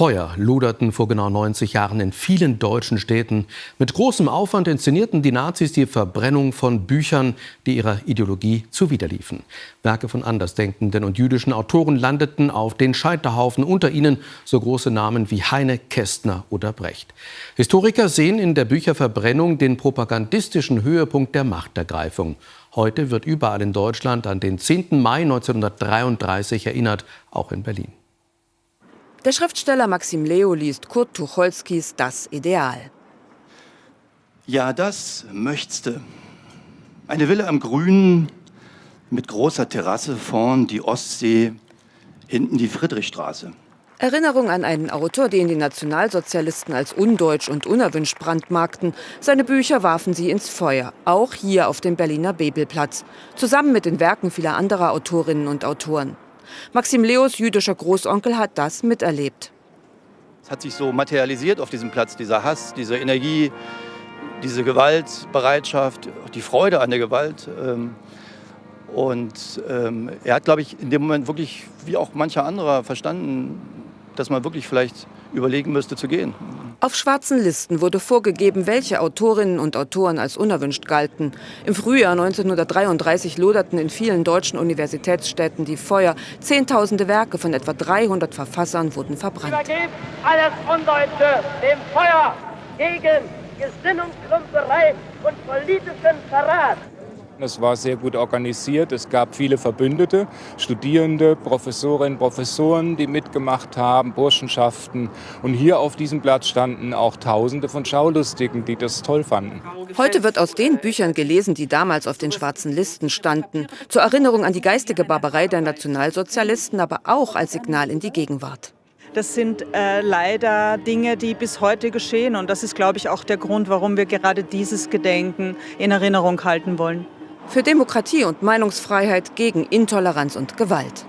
Feuer luderten vor genau 90 Jahren in vielen deutschen Städten. Mit großem Aufwand inszenierten die Nazis die Verbrennung von Büchern, die ihrer Ideologie zuwiderliefen. Werke von Andersdenkenden und jüdischen Autoren landeten auf den Scheiterhaufen, unter ihnen so große Namen wie Heine, Kästner oder Brecht. Historiker sehen in der Bücherverbrennung den propagandistischen Höhepunkt der Machtergreifung. Heute wird überall in Deutschland an den 10. Mai 1933 erinnert, auch in Berlin. Der Schriftsteller Maxim Leo liest Kurt Tucholskys Das Ideal. Ja, das möchtste. Eine Villa am Grünen mit großer Terrasse, vorn die Ostsee, hinten die Friedrichstraße. Erinnerung an einen Autor, den die Nationalsozialisten als undeutsch und unerwünscht brandmarkten. Seine Bücher warfen sie ins Feuer, auch hier auf dem Berliner Bebelplatz, zusammen mit den Werken vieler anderer Autorinnen und Autoren. Maxim Leos jüdischer Großonkel hat das miterlebt. Es hat sich so materialisiert auf diesem Platz, dieser Hass, diese Energie, diese Gewaltbereitschaft, die Freude an der Gewalt. Ähm, und ähm, er hat, glaube ich, in dem Moment wirklich, wie auch mancher anderer, verstanden, dass man wirklich vielleicht überlegen müsste zu gehen. Auf schwarzen Listen wurde vorgegeben, welche Autorinnen und Autoren als unerwünscht galten. Im Frühjahr 1933 loderten in vielen deutschen Universitätsstädten die Feuer. Zehntausende Werke von etwa 300 Verfassern wurden verbrannt. Übergebt alles Undeutsche dem Feuer gegen Gesinnungsklumperei und politischen Verrat. Es war sehr gut organisiert. Es gab viele Verbündete, Studierende, Professorinnen, Professoren, die mitgemacht haben, Burschenschaften. Und hier auf diesem Platz standen auch Tausende von Schaulustigen, die das toll fanden. Heute wird aus den Büchern gelesen, die damals auf den schwarzen Listen standen. Zur Erinnerung an die geistige Barbarei der Nationalsozialisten, aber auch als Signal in die Gegenwart. Das sind äh, leider Dinge, die bis heute geschehen. Und das ist, glaube ich, auch der Grund, warum wir gerade dieses Gedenken in Erinnerung halten wollen für Demokratie und Meinungsfreiheit gegen Intoleranz und Gewalt.